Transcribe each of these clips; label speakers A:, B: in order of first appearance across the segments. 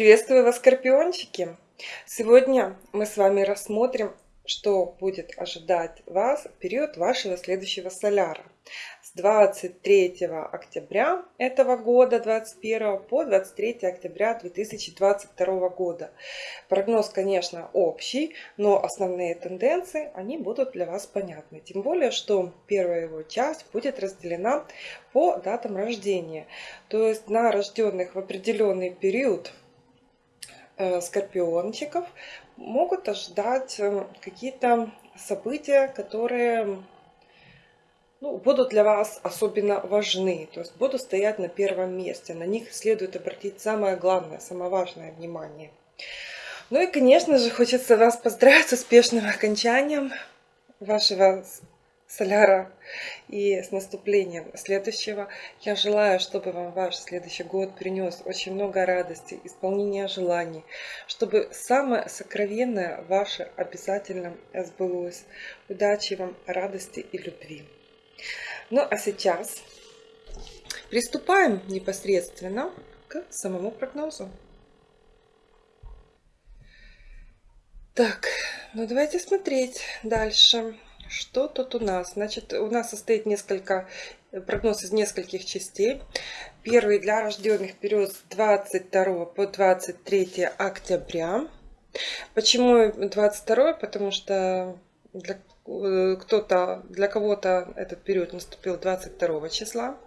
A: Приветствую вас, скорпиончики! Сегодня мы с вами рассмотрим, что будет ожидать вас в период вашего следующего соляра. С 23 октября этого года, 21 по 23 октября 2022 года. Прогноз, конечно, общий, но основные тенденции, они будут для вас понятны. Тем более, что первая его часть будет разделена по датам рождения. То есть на рожденных в определенный период скорпиончиков могут ожидать э, какие-то события, которые ну, будут для вас особенно важны, то есть будут стоять на первом месте. На них следует обратить самое главное, самое важное внимание. Ну и, конечно же, хочется вас поздравить с успешным окончанием вашего соляра и с наступлением следующего. Я желаю, чтобы вам ваш следующий год принес очень много радости, исполнения желаний, чтобы самое сокровенное ваше обязательно сбылось. Удачи вам, радости и любви. Ну а сейчас приступаем непосредственно к самому прогнозу. Так, ну давайте смотреть дальше. Что тут у нас? Значит, у нас состоит несколько прогноз из нескольких частей. Первый для рожденных период с 22 по 23 октября. Почему 22? Потому что для э, кто-то, для кого-то этот период наступил 22 числа.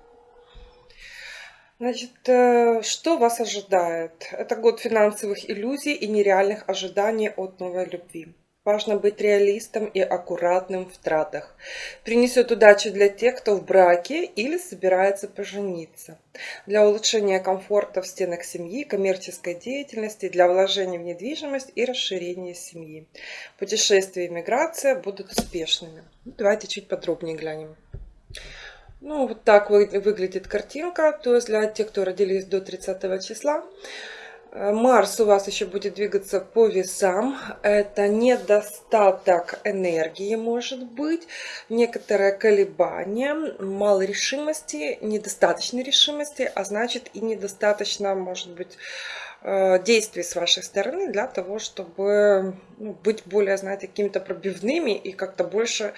A: Значит, э, что вас ожидает? Это год финансовых иллюзий и нереальных ожиданий от новой любви. Важно быть реалистом и аккуратным в тратах. Принесет удачу для тех, кто в браке или собирается пожениться. Для улучшения комфорта в стенах семьи, коммерческой деятельности, для вложения в недвижимость и расширения семьи. Путешествия и миграция будут успешными. Давайте чуть подробнее глянем. Ну, вот так выглядит картинка. То есть для тех, кто родились до 30 числа. Э, Марс у вас еще будет двигаться по весам. Это недостаток энергии может быть, некоторое колебание, мало решимости, недостаточной решимости, а значит и недостаточно, может быть, э, действий с вашей стороны для того, чтобы ну, быть более, знаете, какими-то пробивными и как-то больше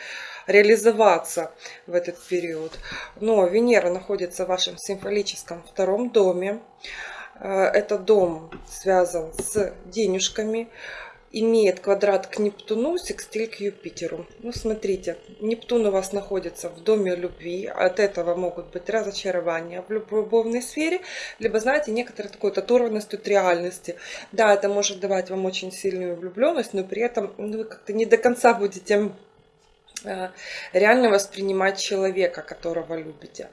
A: реализоваться в этот период. Но Венера находится в вашем символическом втором доме. Э, этот дом связан с денежками, имеет квадрат к Нептуну, секстиль к Юпитеру. Ну, смотрите, Нептун у вас находится в доме любви, от этого могут быть разочарования в любовной сфере, либо, знаете, некоторая такой оторванность от реальности. Да, это может давать вам очень сильную влюбленность, но при этом ну, вы как-то не до конца будете э, реально воспринимать человека, которого любите.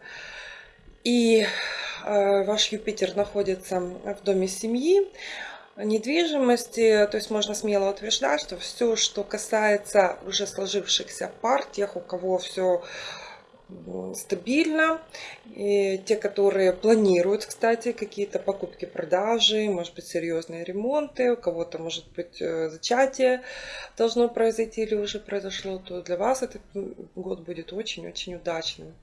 A: И э, ваш Юпитер находится в доме семьи, недвижимости, то есть можно смело утверждать, что все, что касается уже сложившихся пар, тех, у кого все стабильно. И те, которые планируют, кстати, какие-то покупки, продажи, может быть, серьезные ремонты, у кого-то, может быть, э, зачатие должно произойти или уже произошло, то для вас этот год будет очень-очень удачным.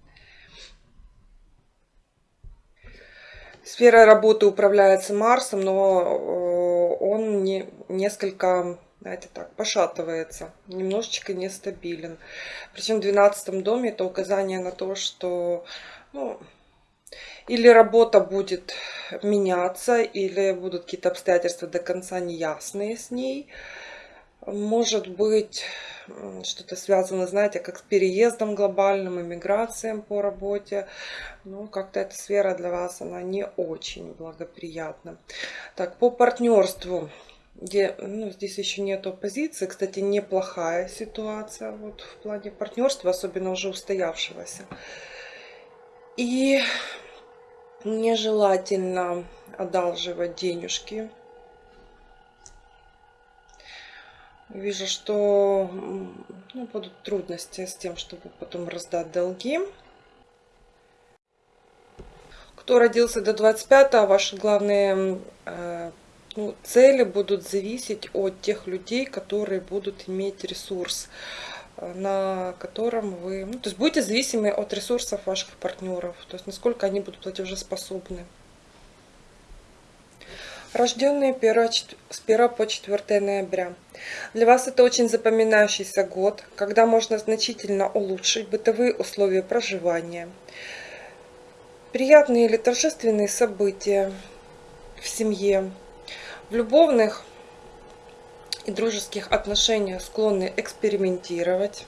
A: Сфера работы управляется Марсом, но э, он не, несколько, знаете так, пошатывается, немножечко нестабилен. Причем в 12 доме это указание на то, что ну, или работа будет меняться, или будут какие-то обстоятельства до конца неясные с ней. Может быть, что-то связано, знаете, как с переездом глобальным, иммиграцией по работе. Ну, как-то эта сфера для вас, она не очень благоприятна. Так, по партнерству. Где, ну, здесь еще нет оппозиции. Кстати, неплохая ситуация вот, в плане партнерства, особенно уже устоявшегося. И нежелательно одалживать денежки Вижу, что ну, будут трудности с тем, чтобы потом раздать долги. Кто родился до 25-го, ваши главные э, ну, цели будут зависеть от тех людей, которые будут иметь ресурс, э, на котором вы... Ну, то есть будете зависимы от ресурсов ваших партнеров, то есть насколько они будут платежеспособны. Рожденные с 1 по 4 ноября. Для вас это очень запоминающийся год, когда можно значительно улучшить бытовые условия проживания. Приятные или торжественные события в семье, в любовных и дружеских отношениях склонны экспериментировать.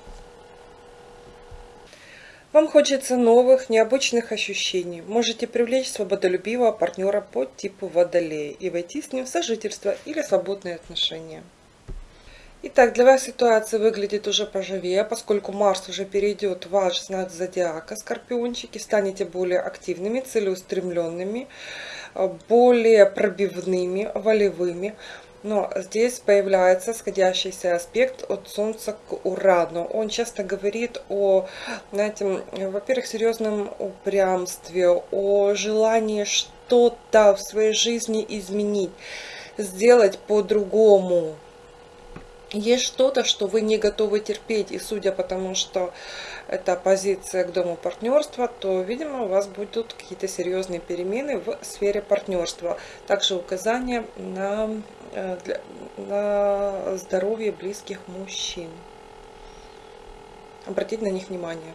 A: Вам хочется новых, необычных ощущений. Можете привлечь свободолюбивого партнера по типу водолея и войти с ним в сожительство или свободные отношения. Итак, для вас ситуация выглядит уже поживее, поскольку Марс уже перейдет в ваш знак зодиака, скорпиончики, станете более активными, целеустремленными, более пробивными, волевыми. Но здесь появляется сходящийся аспект от Солнца к Урану. Он часто говорит о, знаете, во-первых, серьезном упрямстве, о желании что-то в своей жизни изменить, сделать по-другому. Есть что-то, что вы не готовы терпеть, и судя по тому, что это позиция к дому партнерства, то, видимо, у вас будут какие-то серьезные перемены в сфере партнерства. Также указания на, э, на здоровье близких мужчин. Обратить на них внимание.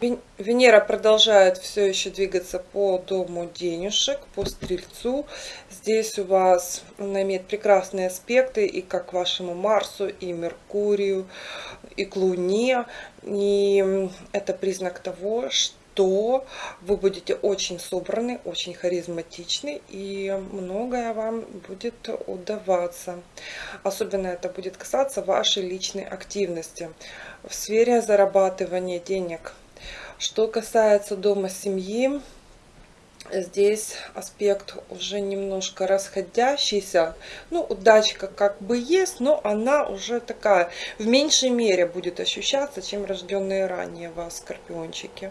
A: Венера продолжает все еще двигаться по дому денежек, по стрельцу. Здесь у вас она имеет прекрасные аспекты и как вашему Марсу, и Меркурию, и к Луне. И это признак того, что вы будете очень собраны, очень харизматичны, и многое вам будет удаваться. Особенно это будет касаться вашей личной активности в сфере зарабатывания денег – что касается дома семьи, здесь аспект уже немножко расходящийся. Ну, удачка как бы есть, но она уже такая, в меньшей мере будет ощущаться, чем рожденные ранее вас, скорпиончики.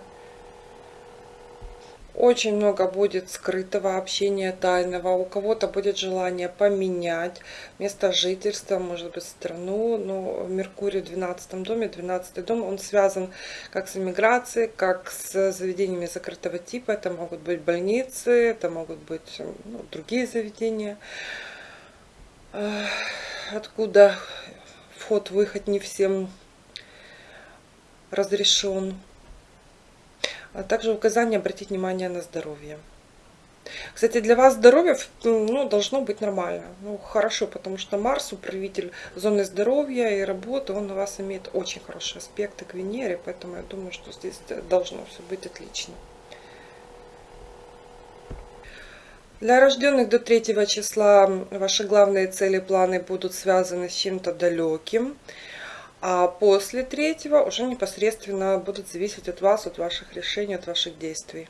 A: Очень много будет скрытого общения тайного. У кого-то будет желание поменять место жительства, может быть, страну. Но Меркурий в 12 доме, 12 дом, он связан как с эмиграцией, как с заведениями закрытого типа. Это могут быть больницы, это могут быть ну, другие заведения, откуда вход-выход не всем разрешен а также указание обратить внимание на здоровье. Кстати, для вас здоровье ну, должно быть нормально. Ну, хорошо, потому что Марс, управитель зоны здоровья и работы, он у вас имеет очень хорошие аспекты к Венере, поэтому я думаю, что здесь должно все быть отлично. Для рожденных до 3 числа ваши главные цели, планы будут связаны с чем-то далеким. А после третьего уже непосредственно будут зависеть от вас, от ваших решений, от ваших действий.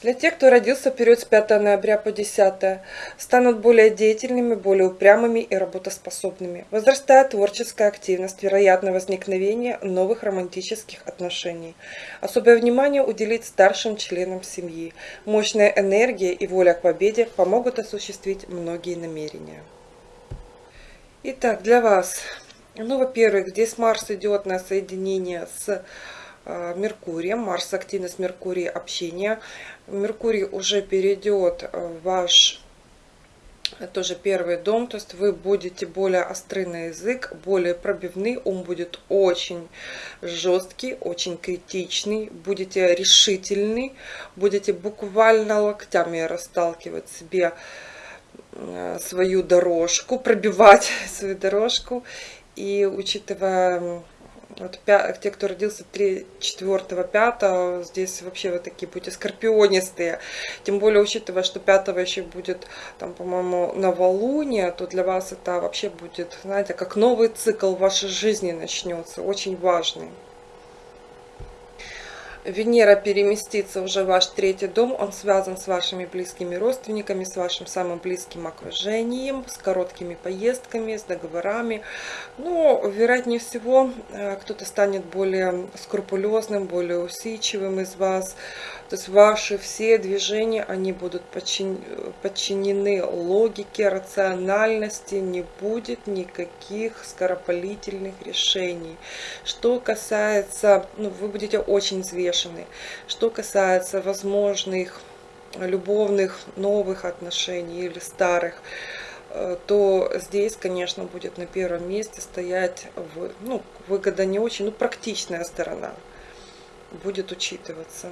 A: Для тех, кто родился в период с 5 ноября по 10, станут более деятельными, более упрямыми и работоспособными. Возрастает творческая активность, вероятно возникновение новых романтических отношений. Особое внимание уделить старшим членам семьи. Мощная энергия и воля к победе помогут осуществить многие намерения. Итак, для вас ну, во-первых, здесь Марс идет на соединение с э, Меркурием. Марс активность Меркурия общение. Меркурий уже перейдет в ваш тоже первый дом, то есть вы будете более острый на язык, более пробивный, ум будет очень жесткий, очень критичный, будете решительный, будете буквально локтями расталкивать себе э, свою дорожку, пробивать свою дорожку и учитывая вот, те, кто родился 3, 4, 5, здесь вообще вот такие будете скорпионистые. Тем более, учитывая, что 5 еще будет, там, по-моему, новолуние, то для вас это вообще будет, знаете, как новый цикл вашей жизни начнется, очень важный. Венера переместится уже в ваш третий дом, он связан с вашими близкими родственниками, с вашим самым близким окружением, с короткими поездками, с договорами. Но, вероятнее всего, э, кто-то станет более скрупулезным, более усидчивым из вас, то есть ваши все движения, они будут подчинены логике, рациональности, не будет никаких скоропалительных решений. Что касается, ну, вы будете очень взвешены. Что касается возможных любовных новых отношений или старых, э, то здесь, конечно, будет на первом месте стоять ну, выгода не очень, ну, практичная сторона будет учитываться.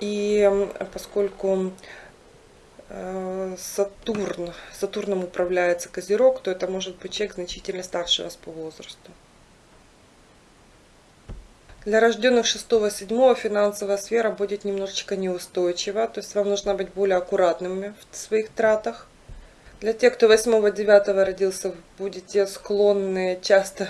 A: И поскольку э, Сатурн, Сатурном управляется Козерог, то это может быть человек значительно старше вас по возрасту. Для рожденных 6-7 финансовая сфера будет немножечко неустойчива, то есть вам нужно быть более аккуратными в своих тратах. Для тех, кто 8-9 родился, будете склонны часто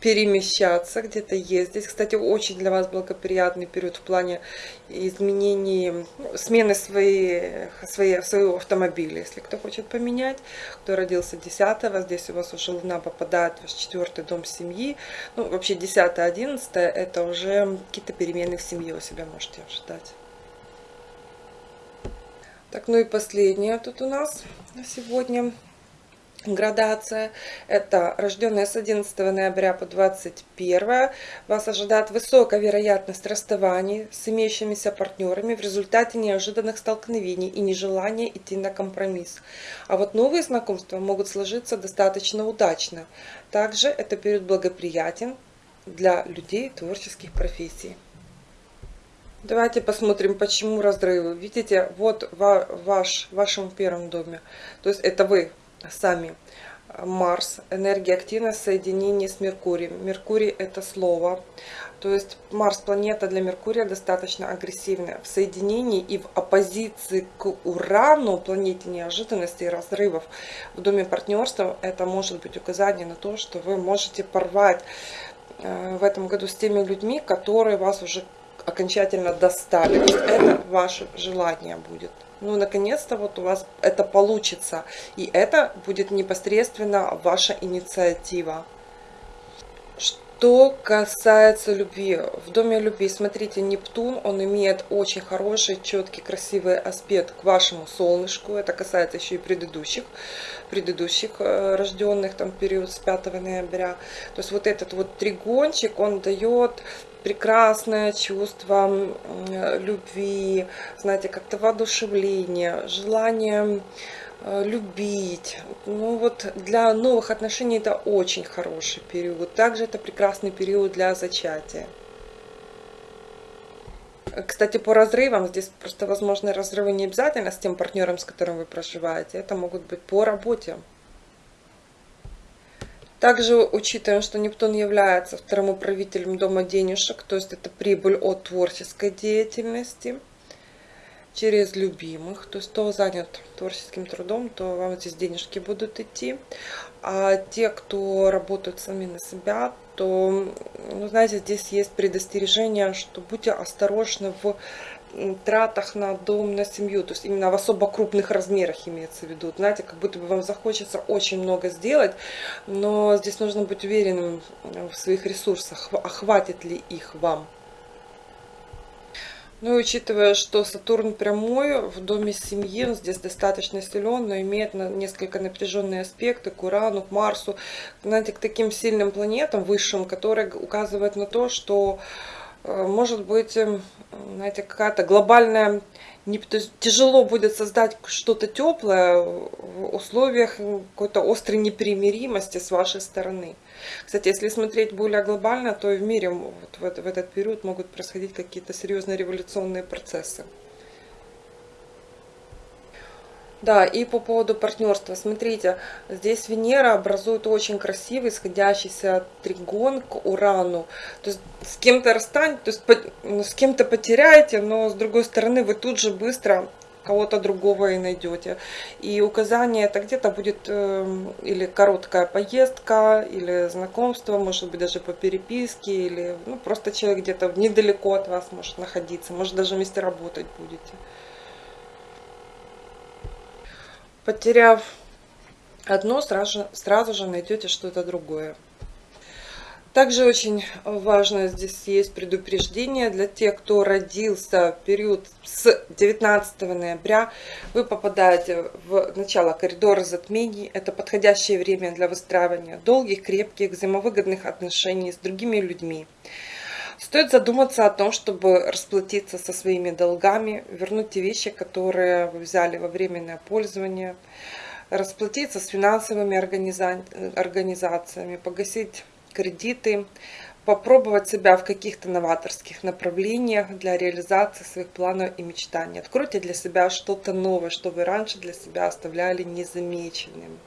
A: перемещаться, где-то ездить. Кстати, очень для вас благоприятный период в плане изменений, ну, смены своей, своей, своего автомобиля, если кто хочет поменять. Кто родился 10 здесь у вас уже Луна попадает в ваш четвертый дом семьи. Ну, вообще 10-11 это уже какие-то перемены в семье у себя можете ожидать. Так, ну и последнее тут у нас на сегодня градация. Это рожденные с 11 ноября по 21. Вас ожидает высокая вероятность расставаний с имеющимися партнерами в результате неожиданных столкновений и нежелания идти на компромисс. А вот новые знакомства могут сложиться достаточно удачно. Также это период благоприятен для людей творческих профессий. Давайте посмотрим, почему разрывы. Видите, вот ваш, в вашем первом доме. То есть это вы сами. Марс, энергия активность соединение с Меркурием. Меркурий это слово. То есть Марс планета для Меркурия достаточно агрессивная. В соединении и в оппозиции к Урану, планете неожиданностей и разрывов в доме партнерства, это может быть указание на то, что вы можете порвать э, в этом году с теми людьми, которые вас уже окончательно достали. Это ваше желание будет ну, наконец-то вот у вас это получится. И это будет непосредственно ваша инициатива. Что касается любви, в доме любви, смотрите, Нептун, он имеет очень хороший, четкий, красивый аспект к вашему солнышку. Это касается еще и предыдущих, предыдущих э, рожденных, там, период с 5 ноября. То есть вот этот вот тригончик, он дает прекрасное чувство любви, знаете, как-то воодушевление, желание э, любить. Ну вот для новых отношений это очень хороший период. Также это прекрасный период для зачатия. Кстати, по разрывам, здесь просто возможны разрывы не обязательно с тем партнером, с которым вы проживаете. Это могут быть по работе. Также учитываем, что Нептун является вторым управителем дома денежек, то есть это прибыль от творческой деятельности через любимых. То есть кто занят творческим трудом, то вам здесь денежки будут идти. А те, кто работают сами на себя, то, ну, знаете, здесь есть предостережение, что будьте осторожны в тратах на дом, на семью, то есть именно в особо крупных размерах имеется в виду. Знаете, как будто бы вам захочется очень много сделать, но здесь нужно быть уверенным в своих ресурсах, а хватит ли их вам. Ну и учитывая, что Сатурн прямой в доме семьи, он здесь достаточно силен, но имеет несколько напряженные аспекты к Урану, к Марсу, знаете, к таким сильным планетам высшим, которые указывают на то, что Э, может быть, эм, знаете, какая-то глобальная... Не, тяжело будет создать что-то теплое в условиях какой-то острой непримиримости с вашей стороны. Кстати, если смотреть более глобально, то и в мире вот в этот период могут происходить какие-то серьезные революционные процессы. Да, и по поводу партнерства. Смотрите, здесь Венера образует очень красивый сходящийся тригон к Урану. То есть с кем-то расстанете, то есть ну, с кем-то потеряете, но с другой стороны вы тут же быстро кого-то другого и найдете. И указание это где-то будет э, или короткая поездка, или знакомство, может быть даже по переписке, или ну, просто человек где-то недалеко от вас может находиться, может даже вместе работать будете. Потеряв одно, сразу, сразу же найдете что-то другое. Также очень важно здесь есть предупреждение для тех, кто родился в период с 19 ноября. Вы попадаете в начало коридора затмений. Это подходящее время для выстраивания долгих, крепких, взаимовыгодных отношений с другими людьми. Стоит задуматься о том, чтобы расплатиться со своими долгами, вернуть те вещи, которые вы взяли во временное пользование, расплатиться с финансовыми организациями, погасить кредиты, попробовать себя в каких-то новаторских направлениях для реализации своих планов и мечтаний. Откройте для себя что-то новое, что вы раньше для себя оставляли незамеченным.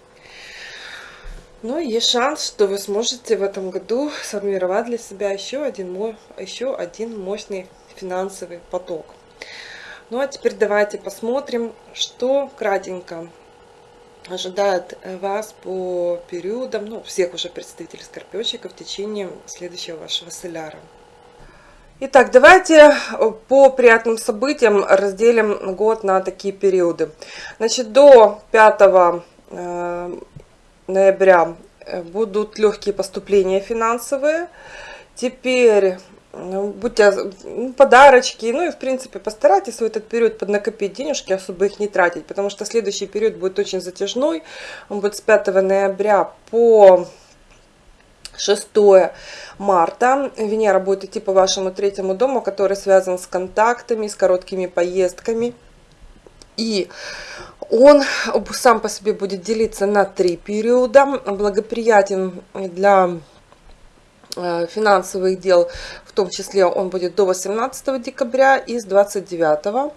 A: Но есть шанс, что вы сможете в этом году сформировать для себя еще один, еще один мощный финансовый поток. Ну а теперь давайте посмотрим, что кратенько ожидает вас по периодам, ну, всех уже представителей скорпиончика в течение следующего вашего соляра. Итак, давайте по приятным событиям разделим год на такие периоды. Значит, до 5 э, ноября э, будут легкие поступления финансовые. Теперь ну, будьте ну, подарочки, ну и в принципе постарайтесь в этот период поднакопить денежки, особо их не тратить, потому что следующий период будет очень затяжной, он будет с 5 ноября по 6 марта. Венера будет идти по вашему третьему дому, который связан с контактами, с короткими поездками. И он сам по себе будет делиться на три периода. Благоприятен для Э, финансовых дел, в том числе он будет до 18 декабря и с 29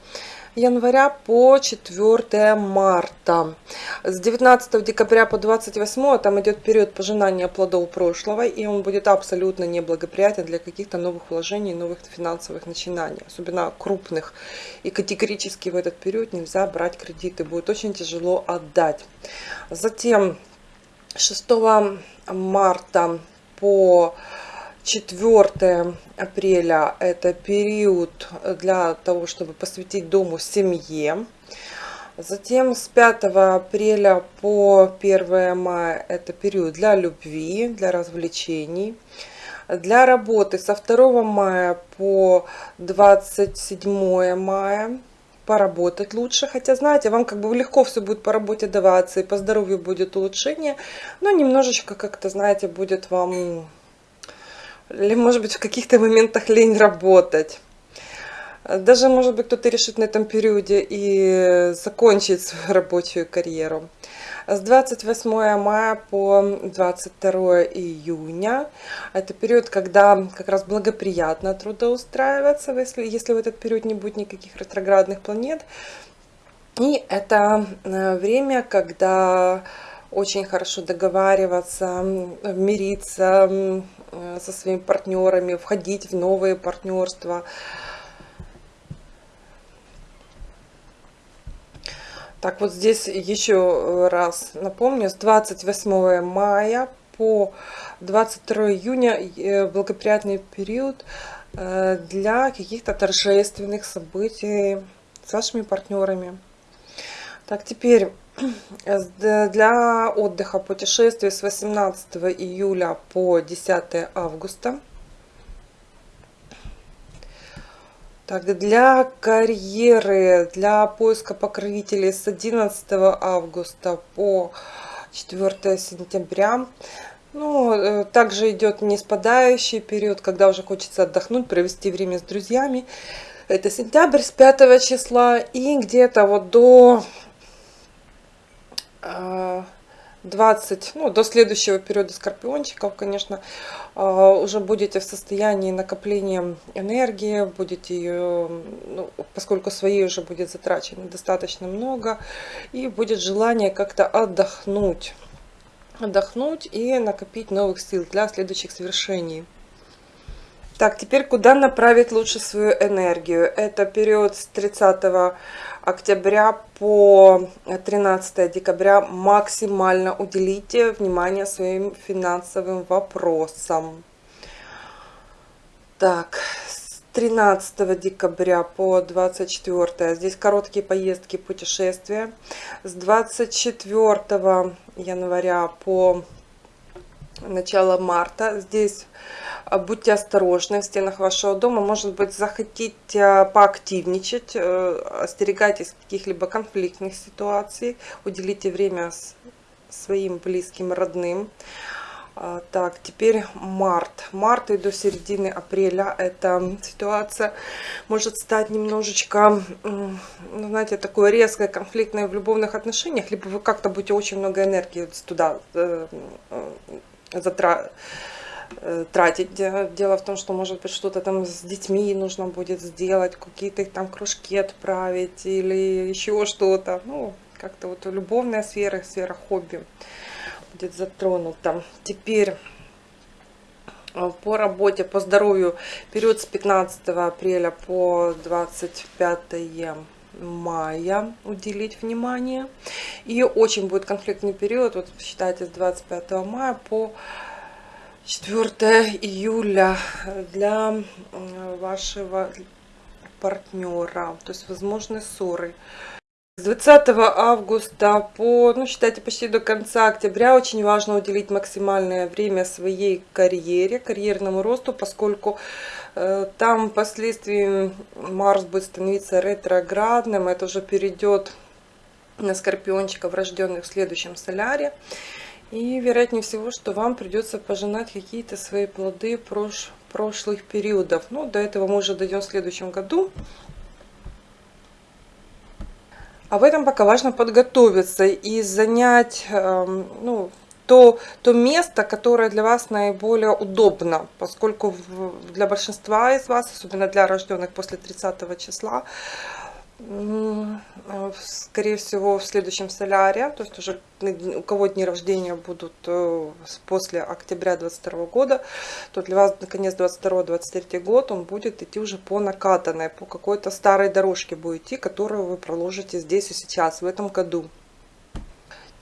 A: января по 4 марта. С 19 декабря по 28 там идет период пожинания плодов прошлого, и он будет абсолютно неблагоприятен для каких-то новых вложений, новых финансовых начинаний, особенно крупных. И категорически в этот период нельзя брать кредиты, будет очень тяжело отдать. Затем 6 марта по 4 апреля это период для того, чтобы посвятить дому семье. Затем с 5 апреля по 1 мая это период для любви, для развлечений. Для работы со 2 мая по 27 мая поработать лучше. Хотя, знаете, вам как бы легко все будет по работе даваться, и по здоровью будет улучшение, но немножечко как-то, знаете, будет вам, или может быть в каких-то моментах лень работать. Даже, может быть, кто-то решит на этом периоде и закончить свою рабочую карьеру. С 28 мая по 22 июня. Это период, когда как раз благоприятно трудоустраиваться, если, если в этот период не будет никаких ретроградных планет. И это э, время, когда очень хорошо договариваться, мириться со своими партнерами, входить в новые партнерства, Так, вот здесь еще э, раз напомню, с 28 мая по 22 июня э, благоприятный период э, для каких-то торжественных событий с вашими партнерами. Так, теперь для отдыха путешествий с 18 июля по 10 августа. Так, для карьеры, для поиска покровителей с 11 августа по 4 сентября. Ну, э, также идет не спадающий период, когда уже хочется отдохнуть, провести время с друзьями. Это сентябрь с 5 числа и где-то вот до э, 20, ну, до следующего периода скорпиончиков, конечно, а, уже будете в состоянии накопления энергии, будете ее, ну, поскольку своей уже будет затрачено достаточно много, и будет желание как-то отдохнуть, отдохнуть и накопить новых сил для следующих совершений. Так, теперь куда направить лучше свою энергию? Это период с 30 октября по 13 декабря. Максимально уделите внимание своим финансовым вопросам. Так, с 13 декабря по 24. Здесь короткие поездки, путешествия. С 24 января по начало марта. Здесь а, будьте осторожны в стенах вашего дома. Может быть, захотите поактивничать, э, остерегайтесь каких-либо конфликтных ситуаций, уделите время своим близким, родным. А, так, теперь март. Март и до середины апреля эта ситуация может стать немножечко, ну, знаете, такой резкой, конфликтной в любовных отношениях, либо вы как-то будете очень много энергии туда э, затратить э, тратить. Дело в том, что, может быть, что-то там с детьми нужно будет сделать, какие-то там кружки отправить или еще что-то. Ну, как-то вот любовная сфера, сфера хобби будет затронута. Теперь э, по работе, по здоровью, период с 15 апреля по 25 мая уделить внимание. И очень будет конфликтный период, вот считайте, с 25 мая по 4 июля для вашего партнера. То есть возможны ссоры. С 20 августа по, ну, считайте, почти до конца октября очень важно уделить максимальное время своей карьере, карьерному росту, поскольку э, там впоследствии Марс будет становиться ретроградным, это уже перейдет на скорпиончиков, рожденных в следующем соляре. И вероятнее всего, что вам придется пожинать какие-то свои плоды прош прошлых периодов. Ну, до этого мы уже дойдем в следующем году. А в этом пока важно подготовиться и занять эм, ну, то, то место, которое для вас наиболее удобно, поскольку для большинства из вас, особенно для рожденных после 30 числа, Э, скорее всего, в следующем соляре, то есть уже у кого дни рождения будут э, после октября 22 года, то для вас наконец 22-23 год он будет идти уже по накатанной, по какой-то старой дорожке будет идти, которую вы проложите здесь и сейчас, в этом году.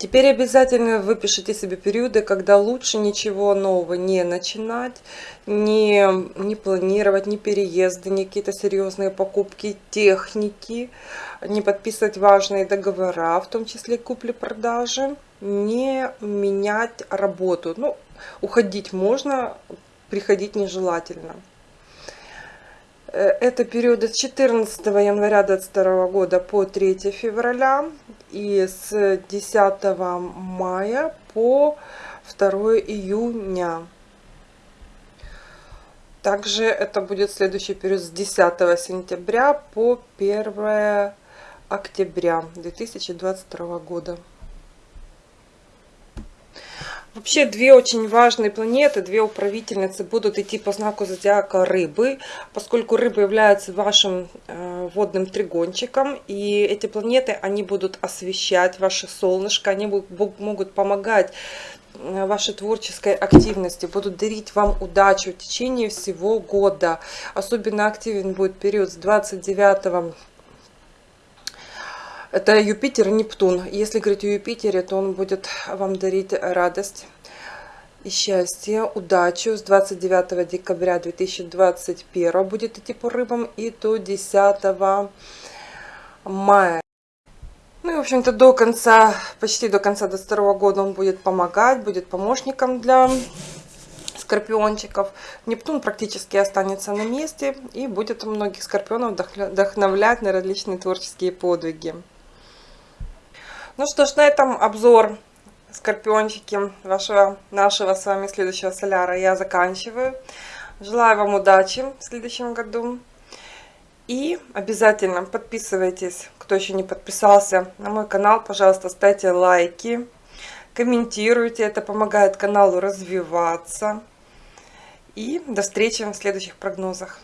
A: Теперь обязательно выпишите себе периоды, когда лучше ничего нового не начинать, не, не планировать, ни переезды, ни какие-то серьезные покупки техники, не подписывать важные договора, в том числе купли-продажи, не менять работу. Ну, уходить можно, приходить нежелательно. Э, это периоды с 14 января 2022 года по 3 февраля и с 10 мая по 2 июня. Также это будет следующий период с 10 сентября по 1 октября 2022 года. Вообще две очень важные планеты, две управительницы будут идти по знаку зодиака рыбы, поскольку рыба является вашим э, водным тригончиком, и эти планеты, они будут освещать ваше солнышко, они будут, могут помогать э, вашей творческой активности, будут дарить вам удачу в течение всего года. Особенно активен будет период с 29 это Юпитер и Нептун. Если говорить о Юпитере, то он будет вам дарить радость и счастье, удачу. С 29 декабря 2021 будет идти по рыбам и до 10 мая. Ну и, в общем-то, до конца, почти до конца до второго года он будет помогать, будет помощником для скорпиончиков. Нептун практически останется на месте и будет многих скорпионов вдохновлять на различные творческие подвиги. Ну что ж, на этом обзор скорпиончики вашего, нашего с вами следующего соляра я заканчиваю. Желаю вам удачи в следующем году. И обязательно подписывайтесь, кто еще не подписался на мой канал. Пожалуйста, ставьте лайки, комментируйте. Это помогает каналу развиваться. И до встречи в следующих прогнозах.